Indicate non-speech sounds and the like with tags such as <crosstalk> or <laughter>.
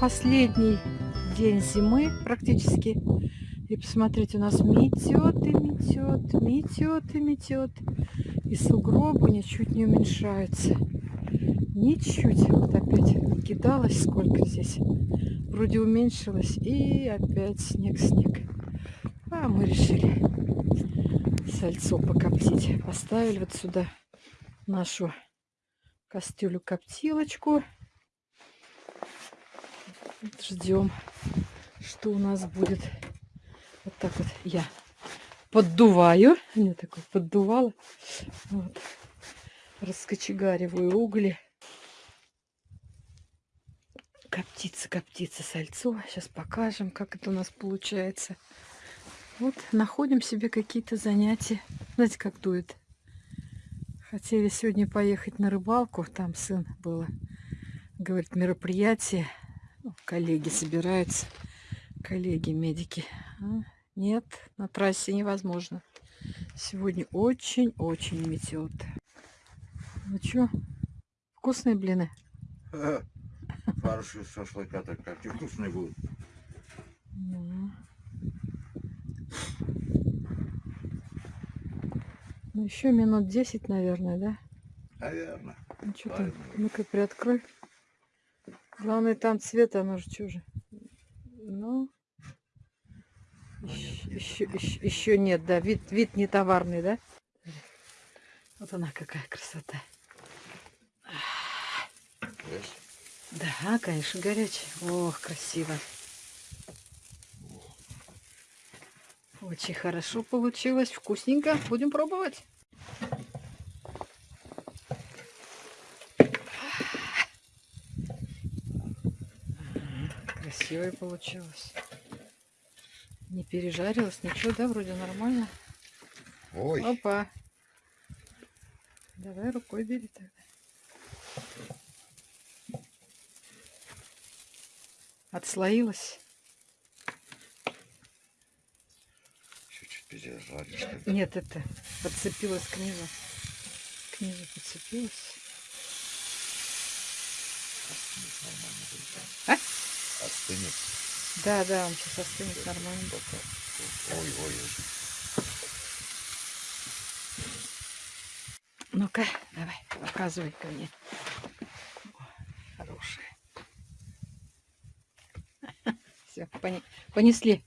последний день зимы практически. И посмотрите, у нас метет и метет, метет и метет. И сугробы ничуть не уменьшаются. Ничуть. Вот опять кидалось сколько здесь. Вроде уменьшилось. И опять снег-снег. А мы решили сальцо покоптить. Поставили вот сюда нашу кастрюлю-коптилочку. Ждем, что у нас будет. Вот так вот я поддуваю. Мне такое поддувало. Вот. Раскочегариваю угли. Коптится, коптится сальцо. Сейчас покажем, как это у нас получается. Вот находим себе какие-то занятия. Знаете, как дует. Хотели сегодня поехать на рыбалку. Там сын было. Говорит, мероприятие. Коллеги собираются. Коллеги, медики. А? Нет, на трассе невозможно. Сегодня очень-очень метет. Ну что, вкусные блины? <laughs> Фарш из шашлыка так как вкусные будут. Ну. Ну, еще минут 10, наверное, да? Наверное. Ну, что? Правильно. Ну-ка, приоткрой. Главное, там цвет, оно же чужо. Ну, еще, еще, еще нет, да. Вид, вид не товарный, да? Вот она какая красота. Да, конечно, горячая. Ох, красиво. Очень хорошо получилось, вкусненько. Будем пробовать. Красивое получилось. Не пережарилось, ничего, да, вроде нормально. Ой, Опа. Давай рукой бери тогда. Отслоилась? чуть-чуть пережаришь. что ли. Нет, это подцепилась к низу. К низу подцепилась. А? Остынет. Да, да, он сейчас остынет нормально. Только- Ой, ой, ой. Ну-ка, давай, показывай ко мне. О, Хорошая. <laughs> Все, понесли.